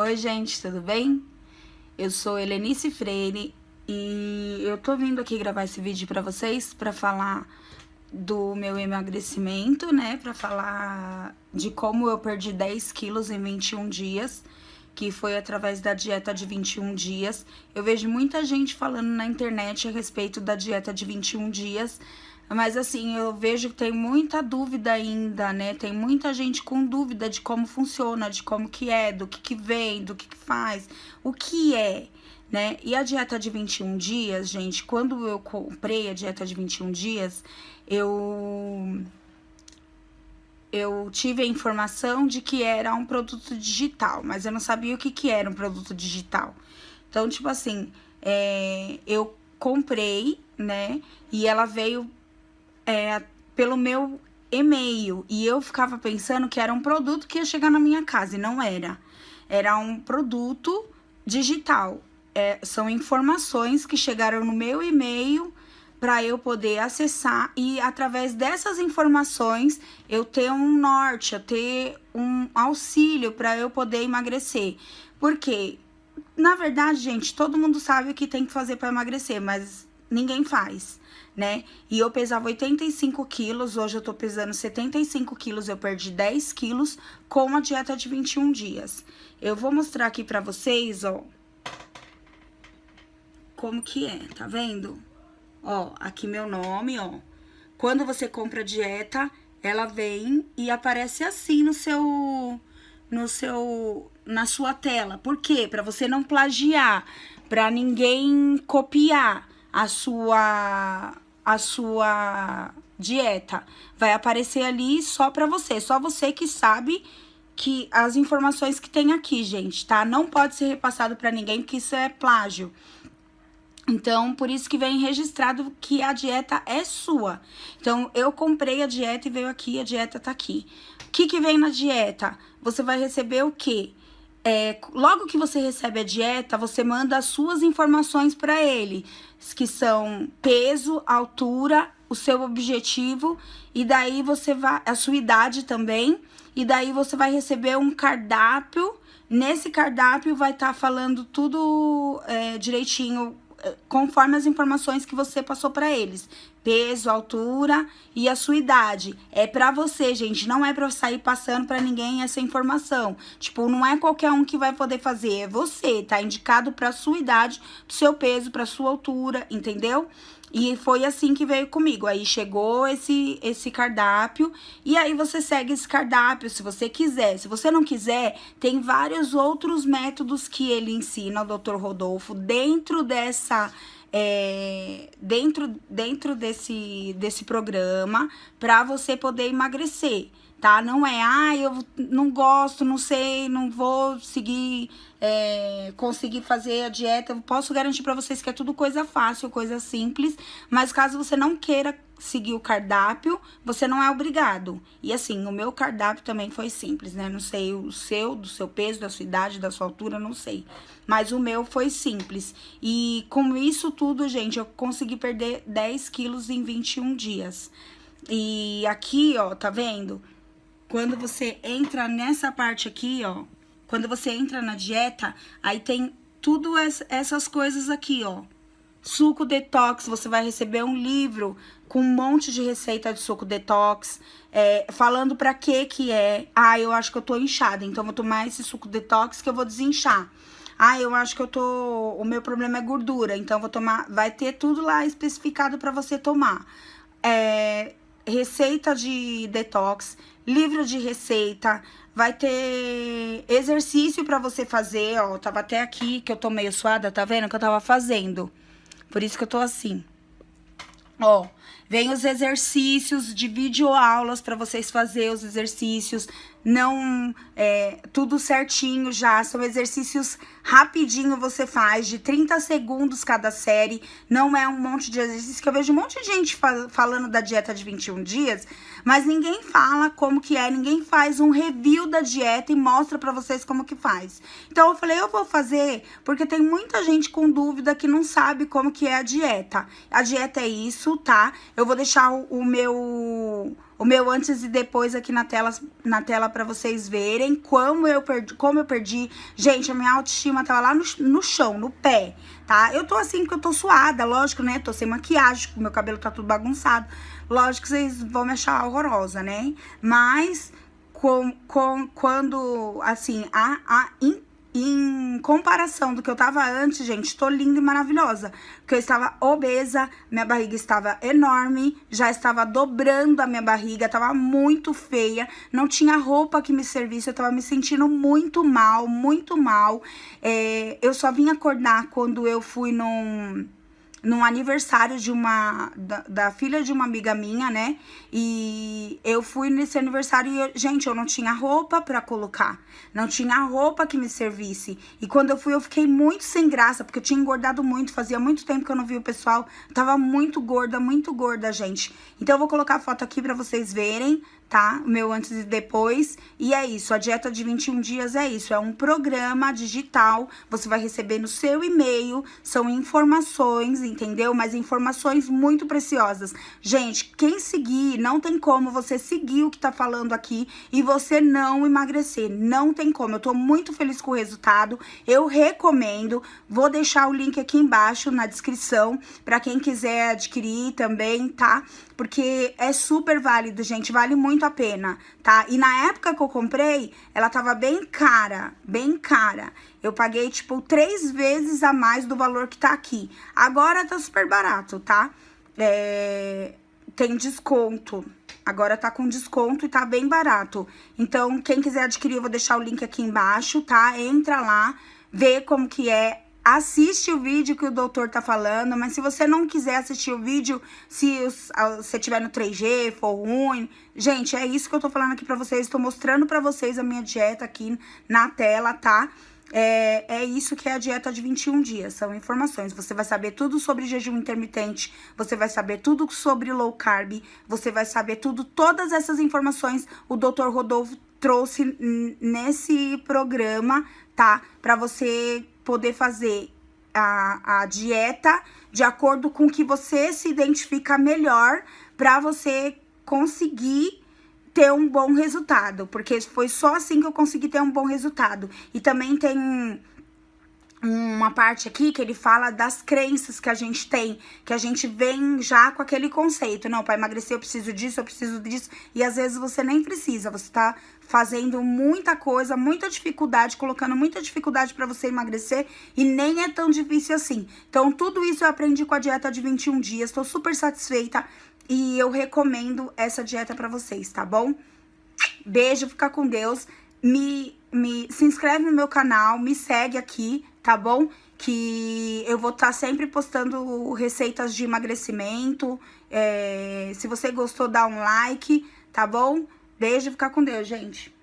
Oi, gente, tudo bem? Eu sou Helenice Freire e eu tô vindo aqui gravar esse vídeo pra vocês pra falar do meu emagrecimento, né? Pra falar de como eu perdi 10 quilos em 21 dias, que foi através da dieta de 21 dias. Eu vejo muita gente falando na internet a respeito da dieta de 21 dias, mas assim, eu vejo que tem muita dúvida ainda, né? Tem muita gente com dúvida de como funciona, de como que é, do que que vem, do que que faz, o que é, né? E a dieta de 21 dias, gente, quando eu comprei a dieta de 21 dias, eu eu tive a informação de que era um produto digital, mas eu não sabia o que que era um produto digital. Então, tipo assim, é, eu comprei, né? E ela veio é, pelo meu e-mail. E eu ficava pensando que era um produto que ia chegar na minha casa, e não era. Era um produto digital. É, são informações que chegaram no meu e-mail para eu poder acessar e através dessas informações eu ter um norte, eu ter um auxílio para eu poder emagrecer. Porque, na verdade, gente, todo mundo sabe o que tem que fazer para emagrecer, mas ninguém faz, né? E eu pesava 85 quilos, hoje eu tô pesando 75 quilos, eu perdi 10 quilos com a dieta de 21 dias. Eu vou mostrar aqui pra vocês, ó, como que é, tá vendo? Ó, aqui meu nome, ó. Quando você compra dieta, ela vem e aparece assim no seu no seu na sua tela. Por quê? Para você não plagiar, para ninguém copiar a sua a sua dieta. Vai aparecer ali só para você, só você que sabe que as informações que tem aqui, gente, tá? Não pode ser repassado para ninguém, porque isso é plágio. Então, por isso que vem registrado que a dieta é sua. Então, eu comprei a dieta e veio aqui, a dieta tá aqui. O que que vem na dieta? Você vai receber o quê? É, logo que você recebe a dieta, você manda as suas informações para ele, que são peso, altura, o seu objetivo, e daí você vai, a sua idade também, e daí você vai receber um cardápio. Nesse cardápio vai estar tá falando tudo é, direitinho conforme as informações que você passou para eles. Peso, altura e a sua idade. É para você, gente, não é para sair passando para ninguém essa informação. Tipo, não é qualquer um que vai poder fazer, é você, tá indicado para sua idade, pro seu peso, para sua altura, entendeu? E foi assim que veio comigo. Aí chegou esse, esse cardápio e aí você segue esse cardápio se você quiser. Se você não quiser, tem vários outros métodos que ele ensina, o Dr. Rodolfo, dentro dessa é, dentro, dentro desse, desse programa para você poder emagrecer tá? Não é, ah, eu não gosto, não sei, não vou seguir, é, conseguir fazer a dieta. Eu posso garantir para vocês que é tudo coisa fácil, coisa simples, mas caso você não queira seguir o cardápio, você não é obrigado. E assim, o meu cardápio também foi simples, né? Não sei o seu, do seu peso, da sua idade, da sua altura, não sei. Mas o meu foi simples. E com isso tudo, gente, eu consegui perder 10 quilos em 21 dias. E aqui, ó, tá vendo? Quando você entra nessa parte aqui, ó, quando você entra na dieta, aí tem tudo essas coisas aqui, ó. Suco detox, você vai receber um livro com um monte de receita de suco detox, é, falando pra que que é. Ah, eu acho que eu tô inchada, então vou tomar esse suco detox que eu vou desinchar. Ah, eu acho que eu tô... O meu problema é gordura, então vou tomar... Vai ter tudo lá especificado pra você tomar. É, receita de detox, livro de receita, vai ter exercício para você fazer, ó, tava até aqui que eu tô meio suada, tá vendo que eu tava fazendo. Por isso que eu tô assim. Ó, vem os exercícios de videoaulas para vocês fazer os exercícios, não é, tudo certinho já, são exercícios rapidinho você faz, de 30 segundos cada série, não é um monte de exercício, que eu vejo um monte de gente falando da dieta de 21 dias, mas ninguém fala como que é, ninguém faz um review da dieta e mostra pra vocês como que faz. Então eu falei, eu vou fazer, porque tem muita gente com dúvida que não sabe como que é a dieta. A dieta é isso, tá? Eu vou deixar o, o meu o meu antes e depois aqui na tela, na tela pra vocês verem como eu perdi, como eu perdi. Gente, a minha autoestima tava lá no, no chão, no pé, tá? Eu tô assim porque eu tô suada, lógico, né? Tô sem maquiagem, meu cabelo tá tudo bagunçado. Lógico que vocês vão me achar horrorosa, né? Mas com, com, quando, assim, a, a em comparação do que eu tava antes, gente, tô linda e maravilhosa. Porque eu estava obesa, minha barriga estava enorme, já estava dobrando a minha barriga, tava muito feia, não tinha roupa que me servisse, eu tava me sentindo muito mal, muito mal. É, eu só vim acordar quando eu fui num num aniversário de uma da, da, filha de uma amiga minha, né? E eu fui nesse aniversário e, eu, gente, eu não tinha roupa para colocar. Não tinha roupa que me servisse. E quando eu fui, eu fiquei muito sem graça, porque eu tinha engordado muito, fazia muito tempo que eu não vi o pessoal. Eu tava muito gorda, muito gorda, gente. Então eu vou colocar a foto aqui para vocês verem tá? O meu antes e depois. E é isso, a dieta de 21 dias é isso, é um programa digital, você vai receber no seu e-mail, são informações, entendeu? Mas informações muito preciosas. Gente, quem seguir, não tem como você seguir o que tá falando aqui e você não emagrecer, não tem como. Eu tô muito feliz com o resultado, eu recomendo, vou deixar o link aqui embaixo na descrição para quem quiser adquirir também, tá? Porque é super válido, gente, vale muito a pena, tá? E na época que eu comprei, ela tava bem cara, bem cara. Eu paguei, tipo, três vezes a mais do valor que tá aqui. Agora tá super barato, tá? É... Tem desconto. Agora tá com desconto e tá bem barato. Então, quem quiser adquirir, eu vou deixar o link aqui embaixo, tá? Entra lá, vê como que é assiste o vídeo que o doutor tá falando, mas se você não quiser assistir o vídeo, se você tiver no 3G, for ruim, gente, é isso que eu tô falando aqui pra vocês, tô mostrando pra vocês a minha dieta aqui na tela, tá? É, é isso que é a dieta de 21 dias, são informações. Você vai saber tudo sobre jejum intermitente, você vai saber tudo sobre low carb, você vai saber tudo, todas essas informações o doutor Rodolfo trouxe nesse programa, tá? Pra você poder fazer a, a dieta de acordo com que você se identifica melhor para você conseguir ter um bom resultado, porque foi só assim que eu consegui ter um bom resultado. E também tem uma parte aqui que ele fala das crenças que a gente tem, que a gente vem já com aquele conceito, não, para emagrecer eu preciso disso, eu preciso disso, e às vezes você nem precisa, você tá fazendo muita coisa, muita dificuldade, colocando muita dificuldade para você emagrecer e nem é tão difícil assim. Então, tudo isso eu aprendi com a dieta de 21 dias, tô super satisfeita e eu recomendo essa dieta para vocês, tá bom? Beijo, fica com Deus. Me, me se inscreve no meu canal, me segue aqui, tá bom? Que eu vou estar tá sempre postando receitas de emagrecimento. É, se você gostou, dá um like, tá bom? Beijo, ficar com Deus, gente.